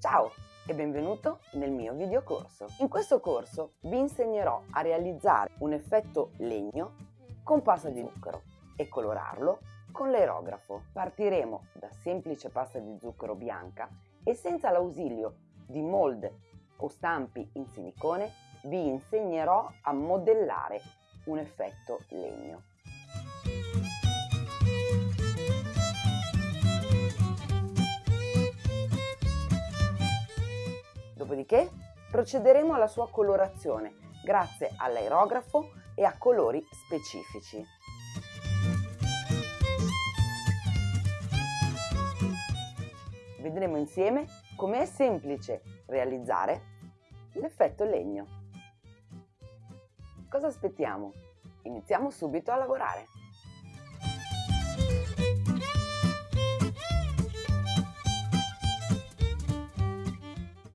Ciao e benvenuto nel mio videocorso. In questo corso vi insegnerò a realizzare un effetto legno con pasta di zucchero e colorarlo con l'aerografo. Partiremo da semplice pasta di zucchero bianca e senza l'ausilio di mold o stampi in silicone vi insegnerò a modellare un effetto legno. Dopodiché procederemo alla sua colorazione grazie all'aerografo e a colori specifici. Vedremo insieme come è semplice realizzare l'effetto legno. Cosa aspettiamo? Iniziamo subito a lavorare!